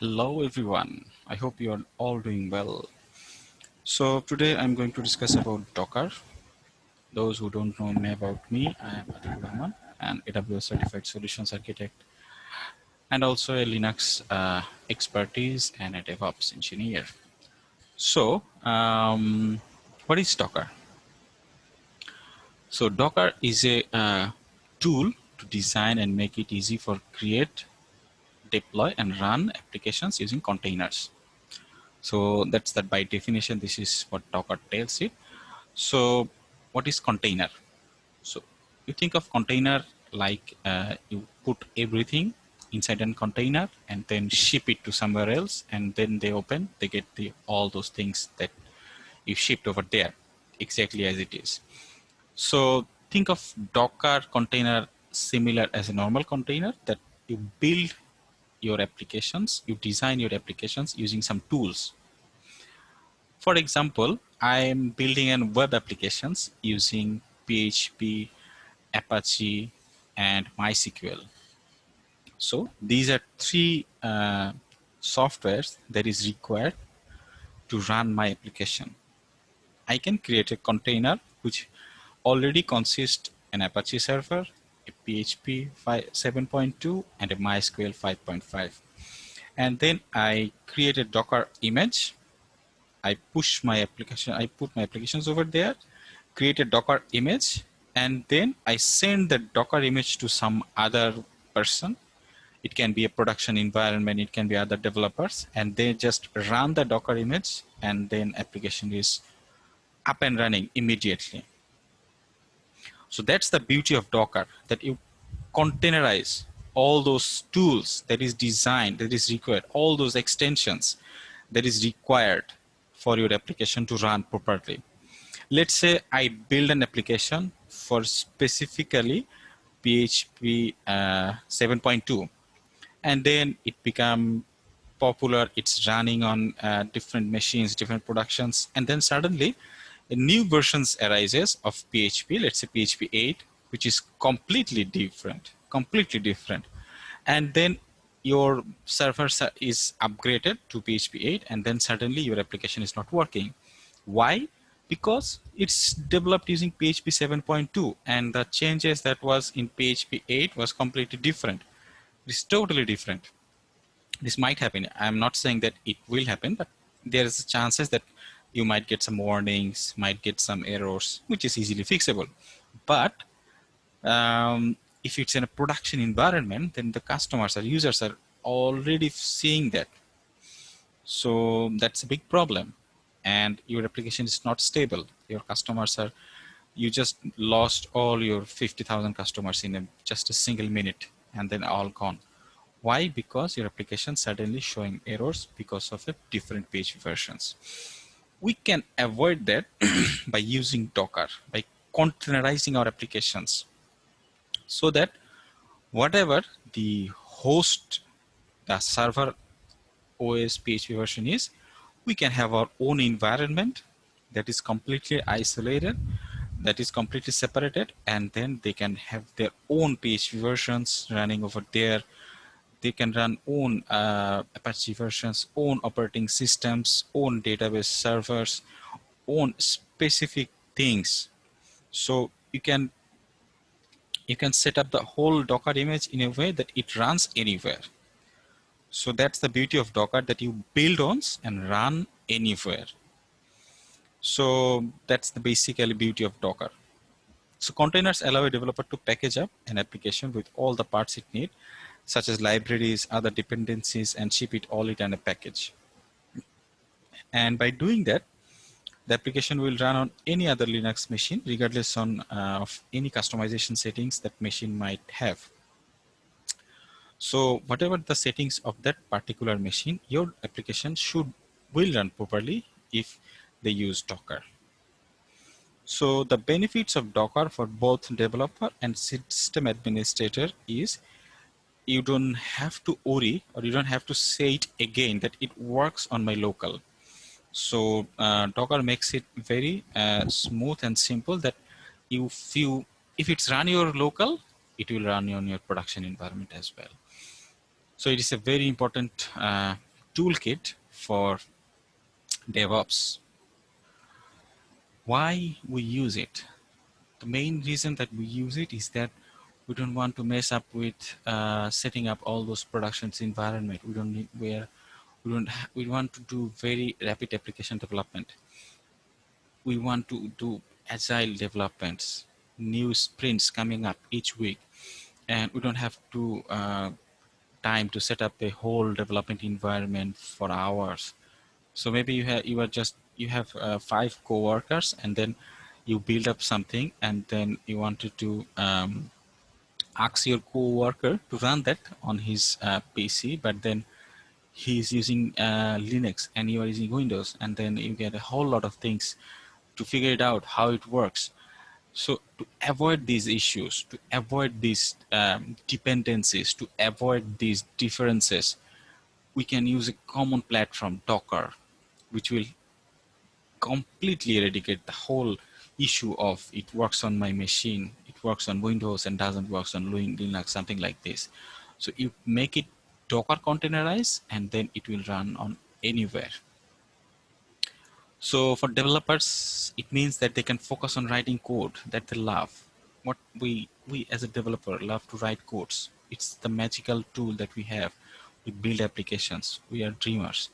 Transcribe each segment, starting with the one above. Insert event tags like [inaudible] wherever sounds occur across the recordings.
Hello everyone. I hope you are all doing well. So today I'm going to discuss about Docker. Those who don't know me about me, I am Atul Rahman, an AWS certified solutions architect and also a Linux uh, expertise and a DevOps engineer. So um, what is Docker? So Docker is a uh, tool to design and make it easy for create, deploy and run applications using containers. So that's that by definition, this is what Docker tells it. So what is container? So you think of container like uh, you put everything inside a container and then ship it to somewhere else and then they open, they get the all those things that you shipped over there exactly as it is. So think of Docker container similar as a normal container that you build your applications, you design your applications using some tools. For example, I'm building an web applications using PHP, Apache, and MySQL. So these are three uh, softwares that is required to run my application. I can create a container which already consists an Apache server, PHP 7.2 and a MySQL 5.5. And then I create a Docker image. I push my application, I put my applications over there, create a Docker image, and then I send the Docker image to some other person. It can be a production environment, it can be other developers, and they just run the Docker image and then application is up and running immediately. So that's the beauty of Docker, that you containerize all those tools that is designed, that is required, all those extensions that is required for your application to run properly. Let's say I build an application for specifically PHP uh, 7.2 and then it become popular, it's running on uh, different machines, different productions, and then suddenly new versions arises of PHP, let's say PHP 8, which is completely different, completely different. And then your server is upgraded to PHP 8 and then suddenly your application is not working. Why? Because it's developed using PHP 7.2 and the changes that was in PHP 8 was completely different. It's totally different. This might happen. I'm not saying that it will happen, but there's chances that you might get some warnings, might get some errors, which is easily fixable. But um, if it's in a production environment, then the customers or users are already seeing that. So that's a big problem. And your application is not stable. Your customers are, you just lost all your 50,000 customers in a, just a single minute and then all gone. Why? Because your application suddenly showing errors because of the different page versions we can avoid that [clears throat] by using Docker, by containerizing our applications. So that whatever the host, the server OS PHP version is, we can have our own environment that is completely isolated, that is completely separated, and then they can have their own PHP versions running over there they can run own uh, Apache versions, own operating systems, own database servers, own specific things. So you can you can set up the whole Docker image in a way that it runs anywhere. So that's the beauty of Docker that you build on and run anywhere. So that's the basically beauty of Docker. So containers allow a developer to package up an application with all the parts it needs such as libraries, other dependencies, and ship it all it in a package. And by doing that, the application will run on any other Linux machine, regardless on, uh, of any customization settings that machine might have. So whatever the settings of that particular machine, your application should will run properly if they use Docker. So the benefits of Docker for both developer and system administrator is you don't have to worry or you don't have to say it again that it works on my local. So uh, Docker makes it very uh, smooth and simple that you if it's run your local, it will run on your production environment as well. So it is a very important uh, toolkit for DevOps. Why we use it? The main reason that we use it is that we don't want to mess up with uh, setting up all those productions environment. We don't need where we don't we want to do very rapid application development. We want to do agile developments, new sprints coming up each week, and we don't have to uh, time to set up a whole development environment for hours. So maybe you have you are just you have uh, five co-workers and then you build up something and then you wanted to um, ask your co-worker to run that on his uh, PC, but then he's using uh, Linux and you are using Windows, and then you get a whole lot of things to figure it out how it works. So to avoid these issues, to avoid these um, dependencies, to avoid these differences, we can use a common platform, Docker, which will completely eradicate the whole issue of it works on my machine, works on Windows and doesn't works on Linux, something like this. So you make it Docker containerized and then it will run on anywhere. So for developers, it means that they can focus on writing code that they love. What we, we as a developer love to write codes. It's the magical tool that we have. We build applications. We are dreamers.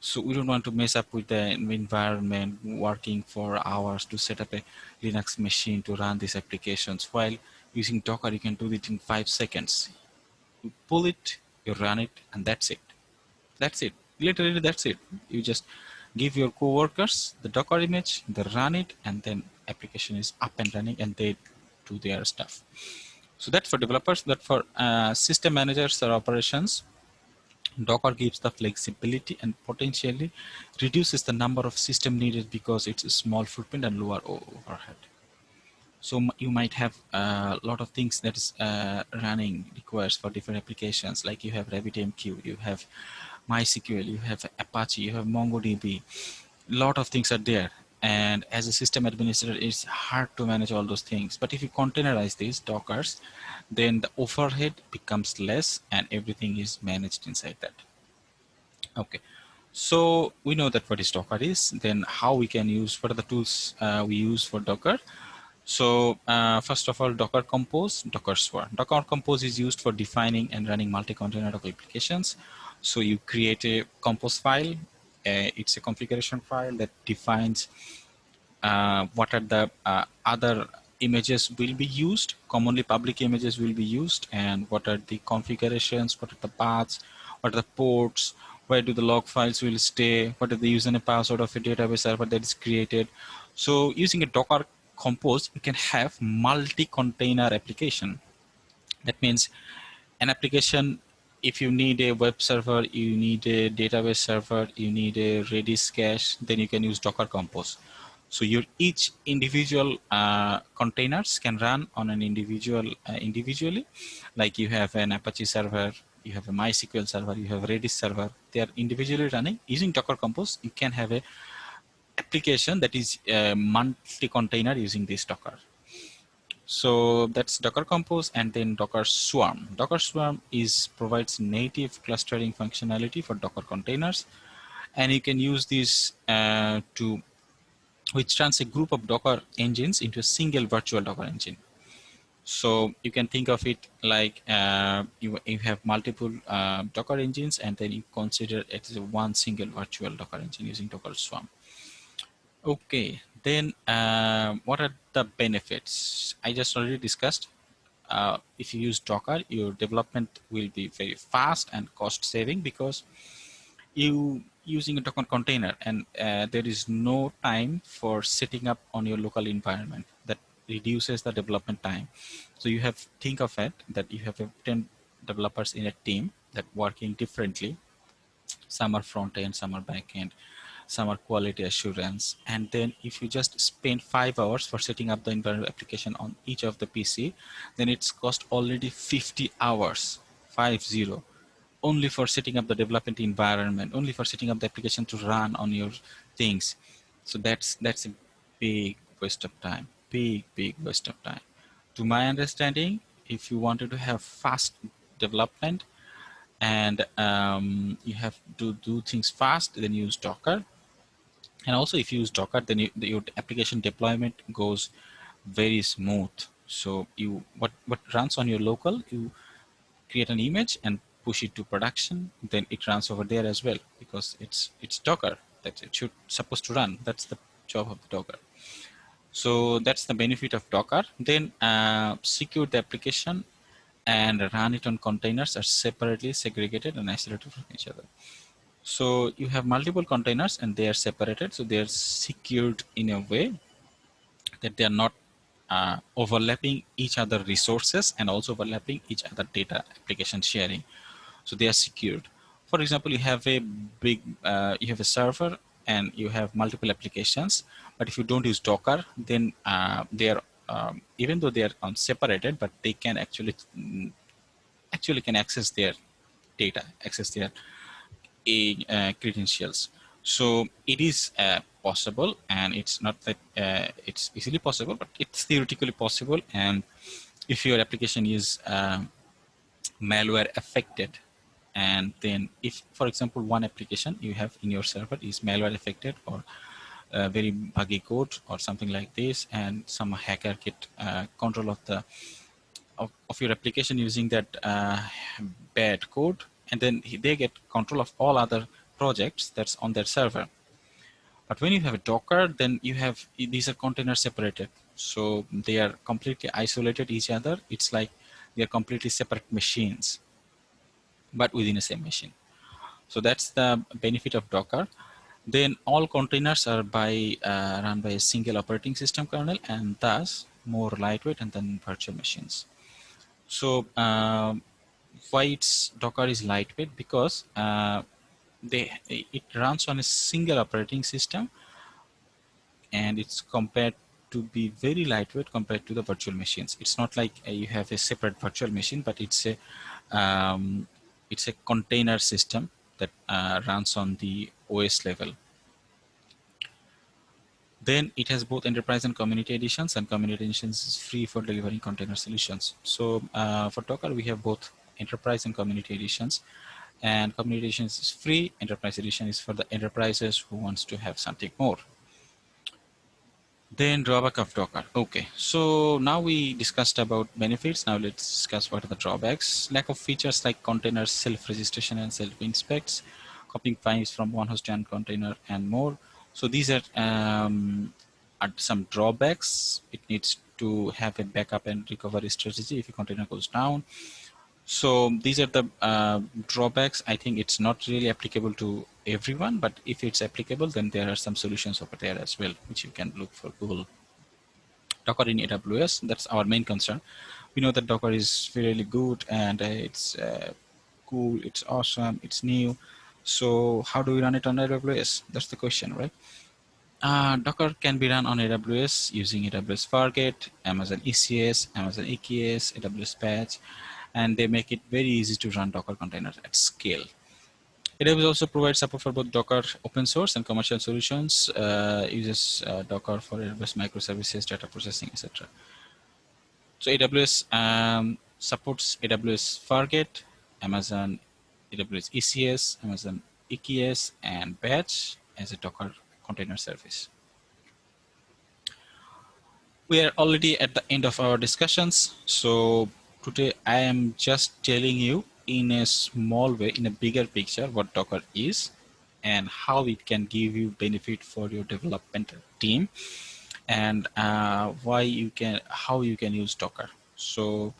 So we don't want to mess up with the environment, working for hours to set up a Linux machine to run these applications. While using Docker, you can do it in five seconds. You pull it, you run it, and that's it. That's it. Literally, that's it. You just give your coworkers the Docker image, they run it, and then application is up and running, and they do their stuff. So that's for developers. That for uh, system managers or operations, Docker gives the flexibility and potentially reduces the number of system needed because it's a small footprint and lower overhead. So you might have a lot of things that is uh, running requires for different applications, like you have RabbitMQ, you have MySQL, you have Apache, you have MongoDB. A lot of things are there. And as a system administrator, it's hard to manage all those things. But if you containerize these Dockers, then the overhead becomes less and everything is managed inside that. Okay, so we know that what is Docker is, then how we can use, what are the tools uh, we use for Docker? So uh, first of all, Docker Compose, Docker Swarm. Docker Compose is used for defining and running multi-container applications. So you create a compose file. It's a configuration file that defines uh, what are the uh, other images will be used, commonly public images will be used, and what are the configurations, what are the paths, what are the ports, where do the log files will stay, what are the username password of a database server that is created. So using a Docker Compose, you can have multi-container application. That means an application, if you need a web server, you need a database server, you need a Redis cache, then you can use Docker Compose. So your each individual uh, containers can run on an individual uh, individually, like you have an Apache server, you have a MySQL server, you have Redis server. They are individually running using Docker Compose. You can have a application that is a multi-container using this Docker. So that's Docker Compose and then Docker Swarm. Docker Swarm is provides native clustering functionality for Docker containers. And you can use this uh, to which turns a group of Docker engines into a single virtual Docker engine. So you can think of it like uh, you, you have multiple uh, Docker engines and then you consider it as one single virtual Docker engine using Docker Swarm. Okay, then uh, what are the benefits? I just already discussed. Uh, if you use Docker, your development will be very fast and cost saving because you using a Docker container and uh, there is no time for setting up on your local environment that reduces the development time. So you have think of it that you have 10 developers in a team that working differently. Some are front end, some are back end, some are quality assurance. And then if you just spend five hours for setting up the environment application on each of the PC, then it's cost already 50 hours, five zero only for setting up the development environment, only for setting up the application to run on your things. So that's that's a big waste of time, big, big waste of time. To my understanding, if you wanted to have fast development, and um, you have to do things fast, then use Docker. And also if you use Docker, then you, your application deployment goes very smooth. So you what, what runs on your local, you create an image and push it to production, then it runs over there as well because it's it's Docker that it should supposed to run. That's the job of the Docker. So that's the benefit of Docker. Then uh, secure the application and run it on containers are separately segregated and isolated from each other. So you have multiple containers and they are separated. So they are secured in a way that they are not uh, overlapping each other resources and also overlapping each other data application sharing. So they are secured. For example, you have a big, uh, you have a server and you have multiple applications. But if you don't use Docker, then uh, they are um, even though they are separated, but they can actually actually can access their data, access their uh, credentials. So it is uh, possible, and it's not that uh, it's easily possible, but it's theoretically possible. And if your application is um, malware affected, and then if, for example, one application you have in your server is malware affected or uh, very buggy code or something like this and some hacker get uh, control of the of, of, your application using that uh, bad code and then they get control of all other projects that's on their server. But when you have a docker then you have these are containers separated. So they are completely isolated each other. It's like they are completely separate machines but within the same machine. So that's the benefit of docker. Then all containers are by uh, run by a single operating system kernel and thus more lightweight and then virtual machines. So uh, why it's Docker is lightweight because uh, they it runs on a single operating system and it's compared to be very lightweight compared to the virtual machines. It's not like uh, you have a separate virtual machine, but it's a um, it's a container system that uh, runs on the OS level. Then it has both enterprise and community editions and community editions is free for delivering container solutions. So uh, for Docker, we have both enterprise and community editions and community editions is free. Enterprise edition is for the enterprises who wants to have something more. Then drawback of Docker. Okay, so now we discussed about benefits. Now let's discuss what are the drawbacks. Lack of features like containers self-registration and self-inspects, copying files from one host to container and more. So these are, um, are some drawbacks. It needs to have a backup and recovery strategy if a container goes down. So these are the uh, drawbacks. I think it's not really applicable to everyone, but if it's applicable, then there are some solutions over there as well, which you can look for Google. Docker in AWS, that's our main concern. We know that Docker is really good and uh, it's uh, cool, it's awesome, it's new. So how do we run it on AWS? That's the question, right? Uh, Docker can be run on AWS using AWS Fargate, Amazon ECS, Amazon EKS, AWS Batch, and they make it very easy to run Docker containers at scale. AWS also provides support for both Docker open source and commercial solutions, uh, uses uh, Docker for AWS microservices, data processing, etc. So AWS um, supports AWS Fargate, Amazon AWS ECS, Amazon EKS, and Batch as a Docker container service. We are already at the end of our discussions. So today I am just telling you in a small way, in a bigger picture, what Docker is and how it can give you benefit for your development team and uh, why you can, how you can use Docker. So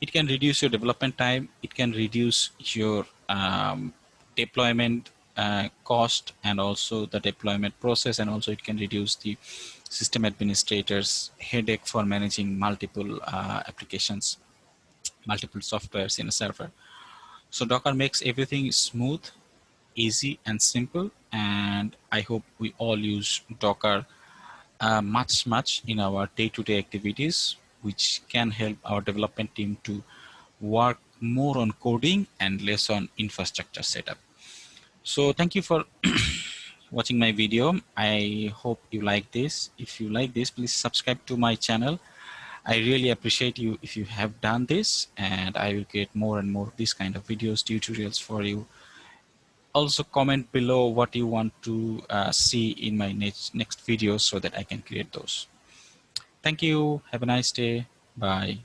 it can reduce your development time. It can reduce your um, deployment uh, cost and also the deployment process and also it can reduce the system administrators headache for managing multiple uh, applications multiple softwares in a server so docker makes everything smooth easy and simple and i hope we all use docker uh, much much in our day-to-day -day activities which can help our development team to work more on coding and less on infrastructure setup. So thank you for [coughs] watching my video. I hope you like this. If you like this, please subscribe to my channel I really appreciate you if you have done this and I will create more and more of these kind of videos, tutorials for you. Also comment below what you want to uh, see in my next, next videos so that I can create those. Thank you. Have a nice day. Bye.